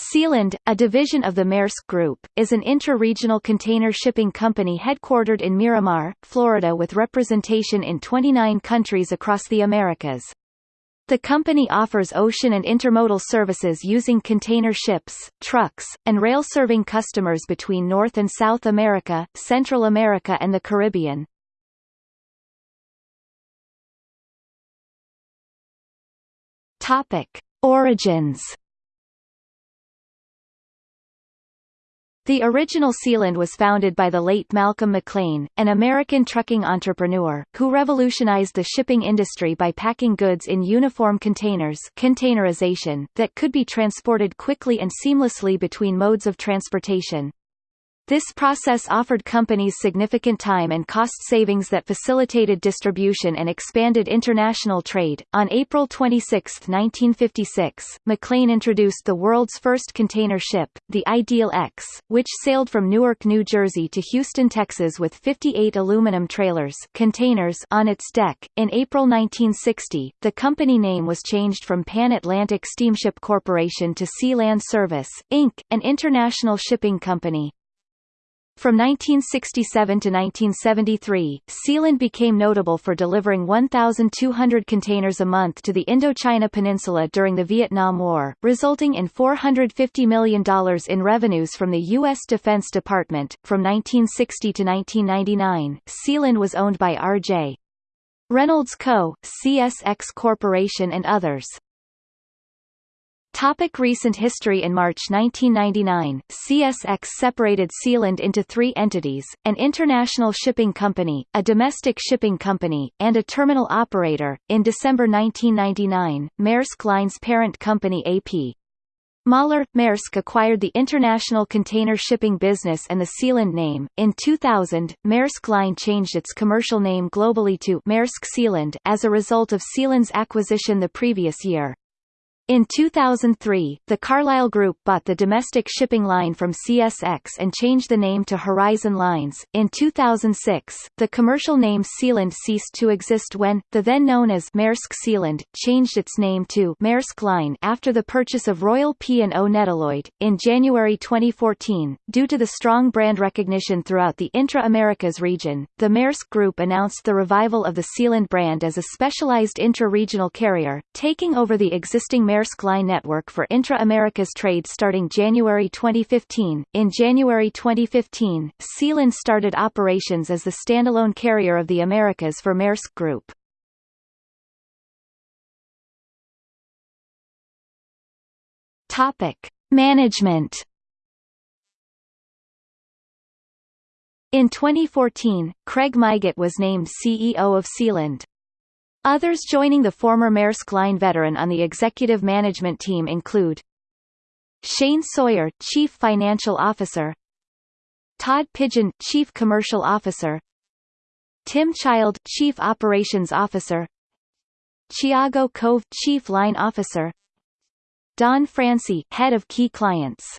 Sealand, a division of the Maersk Group, is an intra-regional container shipping company headquartered in Miramar, Florida with representation in 29 countries across the Americas. The company offers ocean and intermodal services using container ships, trucks, and rail serving customers between North and South America, Central America and the Caribbean. Topic: Origins The original Sealand was founded by the late Malcolm McLean, an American trucking entrepreneur, who revolutionized the shipping industry by packing goods in uniform containers containerization that could be transported quickly and seamlessly between modes of transportation. This process offered companies significant time and cost savings that facilitated distribution and expanded international trade. On April 26, 1956, McLean introduced the world's first container ship, the Ideal X, which sailed from Newark, New Jersey to Houston, Texas with 58 aluminum trailers containers on its deck. In April 1960, the company name was changed from Pan Atlantic Steamship Corporation to Sealand Service, Inc., an international shipping company. From 1967 to 1973, Sealand became notable for delivering 1,200 containers a month to the Indochina Peninsula during the Vietnam War, resulting in $450 million in revenues from the U.S. Defense Department. From 1960 to 1999, Sealand was owned by R.J. Reynolds Co., CSX Corporation and others. Topic recent history In March 1999, CSX separated Sealand into three entities, an international shipping company, a domestic shipping company, and a terminal operator. In December 1999, Maersk Line's parent company AP Moller Maersk acquired the international container shipping business and the Sealand name. In 2000, Maersk Line changed its commercial name globally to Maersk Sealand as a result of Sealand's acquisition the previous year. In 2003, the Carlyle Group bought the domestic shipping line from CSX and changed the name to Horizon Lines. In 2006, the commercial name Sealand ceased to exist when, the then known as Maersk Sealand, changed its name to Maersk Line after the purchase of Royal P&O Nedlloyd. In January 2014, due to the strong brand recognition throughout the intra-Americas region, the Maersk Group announced the revival of the Sealand brand as a specialized intra-regional carrier, taking over the existing Maersk Maersk Line network for intra-Americas trade starting January 2015. In January 2015, Sealand started operations as the standalone carrier of the Americas for Maersk Group. Topic: Management In 2014, Craig Mygatt was named CEO of Sealand. Others joining the former Maersk Line veteran on the executive management team include Shane Sawyer, Chief Financial Officer Todd Pigeon, Chief Commercial Officer Tim Child, Chief Operations Officer Thiago Cove, Chief Line Officer Don Francie, Head of Key Clients